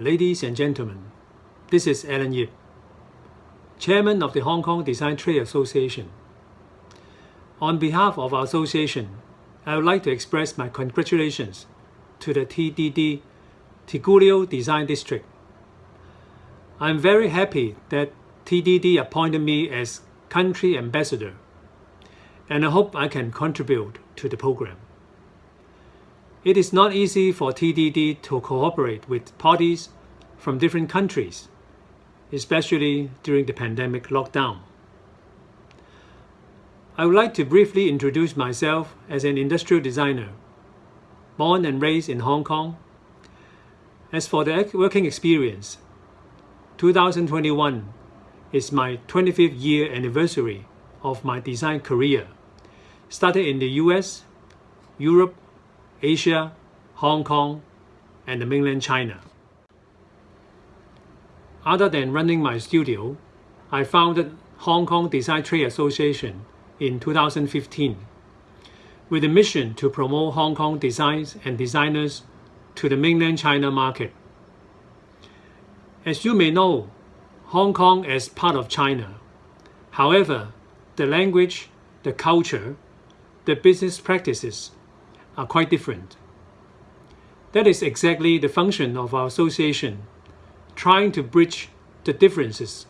Ladies and gentlemen, this is Alan Yip, Chairman of the Hong Kong Design Trade Association. On behalf of our association, I would like to express my congratulations to the TDD Tigullio Design District. I am very happy that TDD appointed me as country ambassador, and I hope I can contribute to the program. It is not easy for TDD to cooperate with parties from different countries, especially during the pandemic lockdown. I would like to briefly introduce myself as an industrial designer, born and raised in Hong Kong. As for the working experience, 2021 is my 25th year anniversary of my design career, started in the US, Europe, Asia, Hong Kong, and the mainland China. Other than running my studio, I founded Hong Kong Design Trade Association in 2015 with a mission to promote Hong Kong designs and designers to the mainland China market. As you may know, Hong Kong is part of China. However, the language, the culture, the business practices are quite different. That is exactly the function of our association, trying to bridge the differences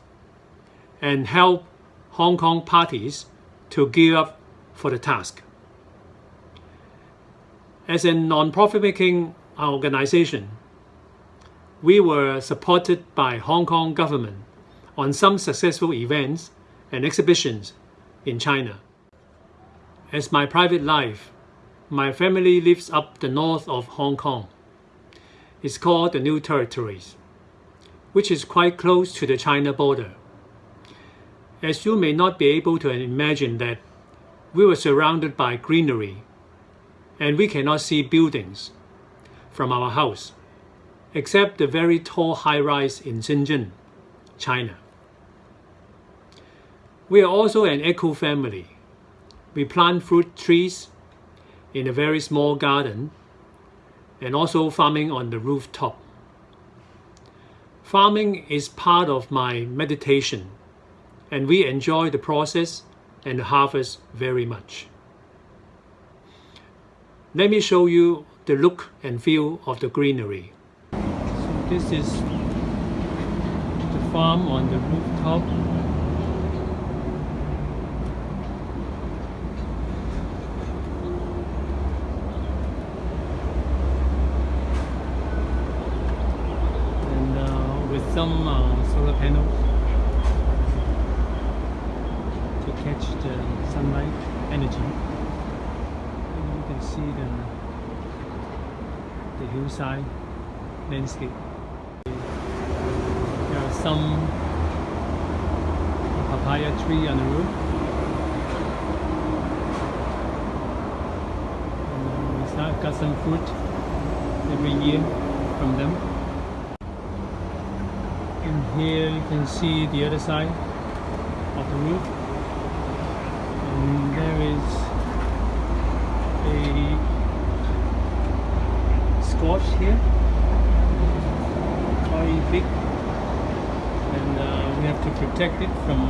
and help Hong Kong parties to gear up for the task. As a non-profit making organization, we were supported by Hong Kong government on some successful events and exhibitions in China. As my private life, my family lives up the north of Hong Kong. It's called the New Territories, which is quite close to the China border. As you may not be able to imagine that we were surrounded by greenery and we cannot see buildings from our house, except the very tall high-rise in Shenzhen, China. We are also an eco family. We plant fruit trees in a very small garden and also farming on the rooftop. Farming is part of my meditation and we enjoy the process and the harvest very much. Let me show you the look and feel of the greenery. So this is the farm on the rooftop some uh, solar panels to catch the sunlight energy. And you can see the, the hillside landscape. There are some papaya tree on the roof. And we got some fruit every year from them here you can see the other side of the roof. And there is a squash here. Quite big. And uh, we have to protect it from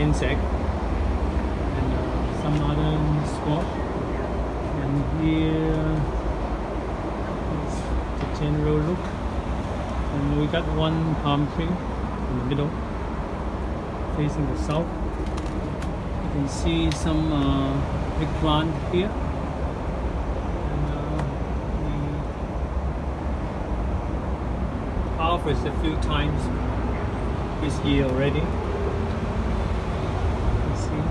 insect and uh, some other squash and here is the general look and we got one palm tree in the middle facing the south. You can see some uh, big plant here. And uh, we harvest a few times this year already you see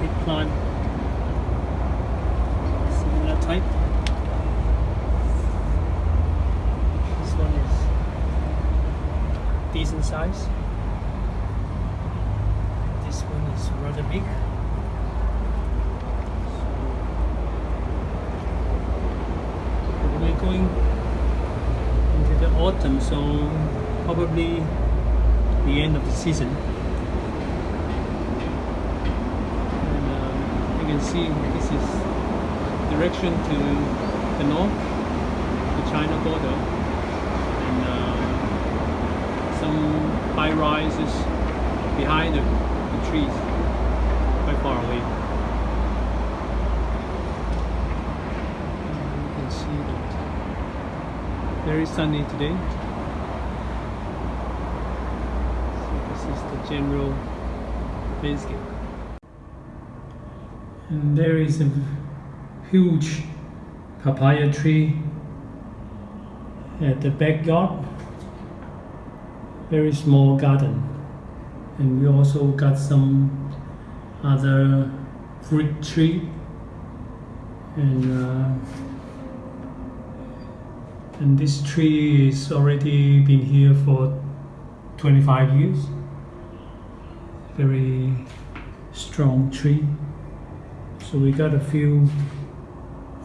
big plant similar type decent size. This one is rather big. So we're going into the autumn, so probably the end of the season. And um, you can see this is direction to the north, the China border, some high rises behind the, the trees, quite far away. You can see that very sunny today. So this is the general landscape. And there is a huge papaya tree at the backyard. Very small garden. And we also got some other fruit tree. And uh, and this tree is already been here for 25 years. Very strong tree. So we got a few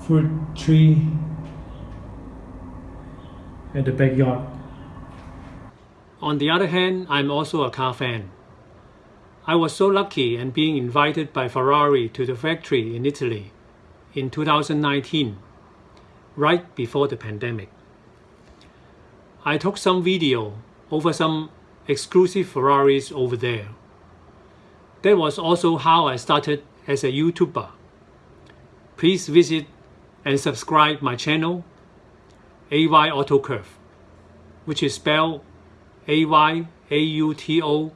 fruit tree at the backyard on the other hand i'm also a car fan I was so lucky and being invited by Ferrari to the factory in Italy in 2019, right before the pandemic. I took some video over some exclusive Ferraris over there. That was also how I started as a YouTuber. Please visit and subscribe my channel, AY Autocurve, which is spelled A-Y-A-U-T-O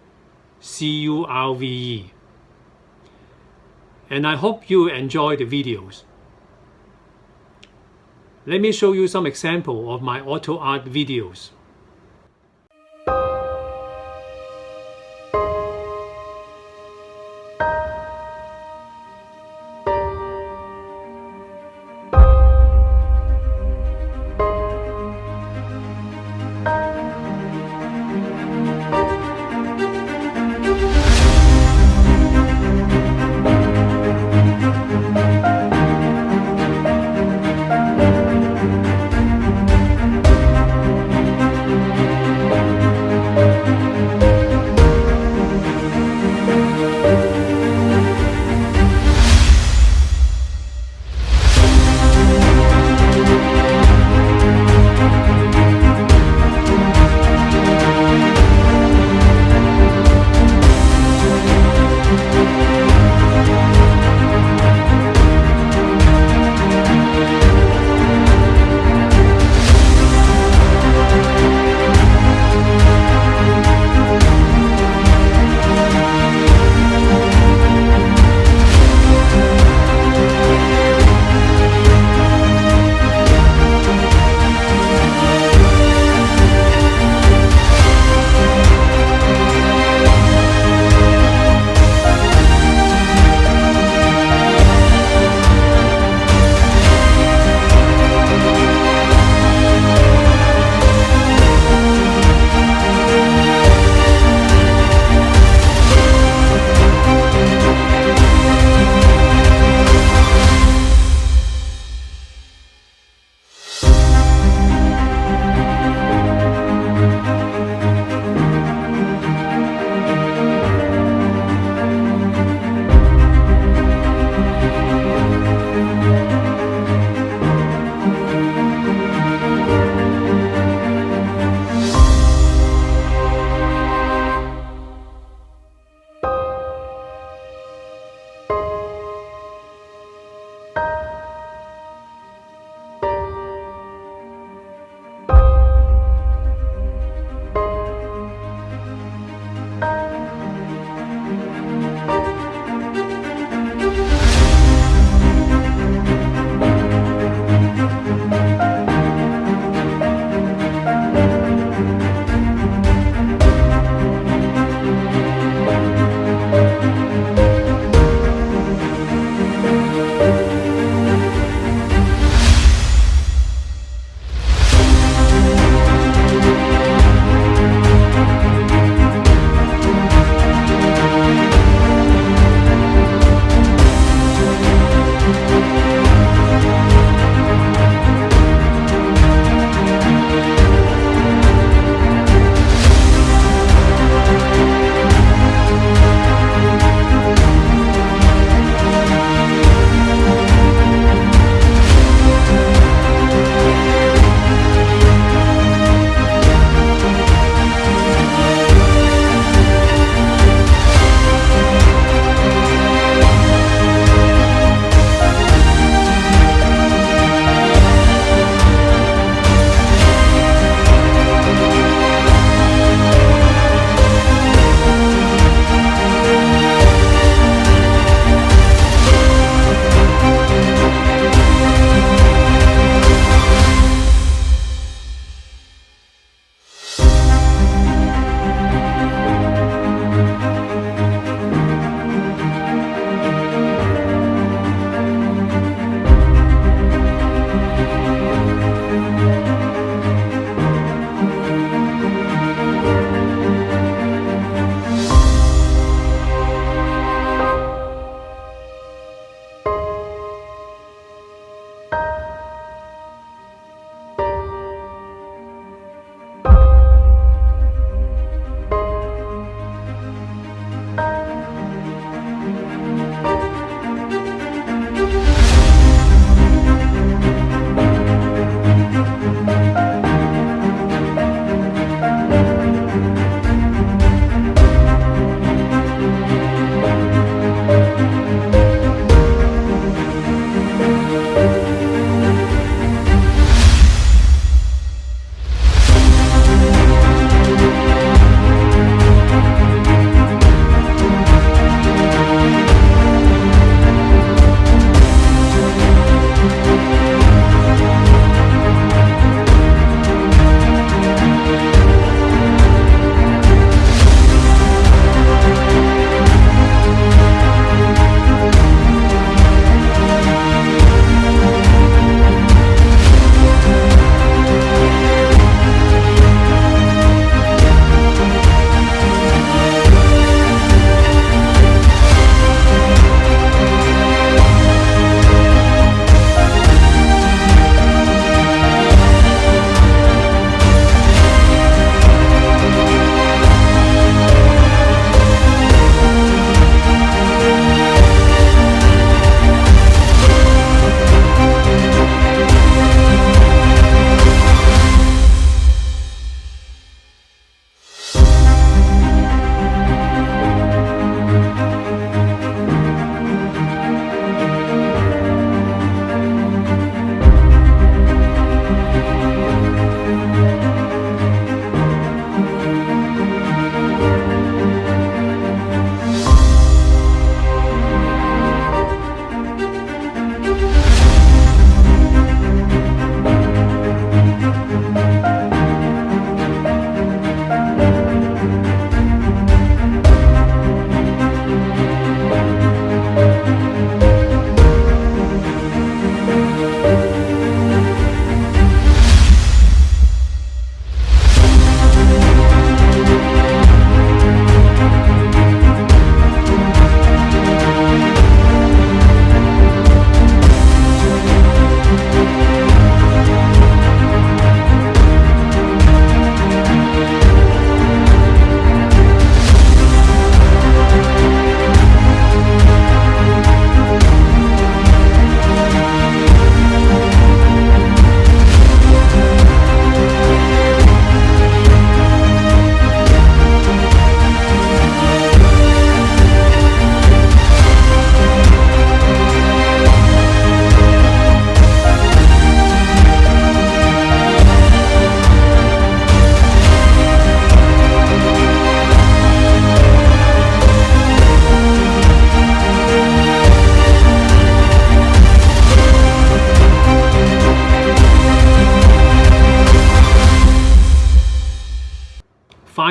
C-U-R-V-E. And I hope you enjoy the videos. Let me show you some example of my auto art videos.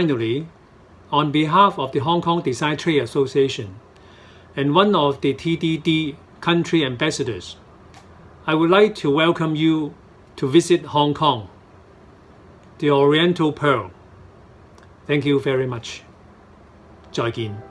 Finally, on behalf of the Hong Kong Design Trade Association and one of the TDD country ambassadors, I would like to welcome you to visit Hong Kong, the Oriental Pearl. Thank you very much. 再見。